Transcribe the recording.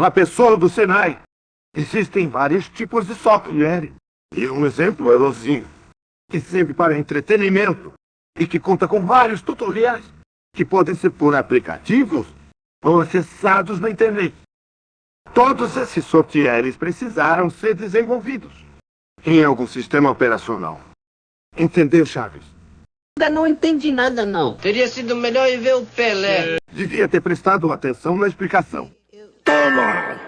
Na pessoa do Senai, existem vários tipos de software. E um exemplo é o Zinho, que serve para entretenimento e que conta com vários tutoriais que podem ser por aplicativos ou acessados na internet. Todos esses softwares precisaram ser desenvolvidos em algum sistema operacional. Entendeu, Chaves? Ainda não entendi nada, não. Teria sido melhor ir ver o Pelé. Devia ter prestado atenção na explicação. Mama.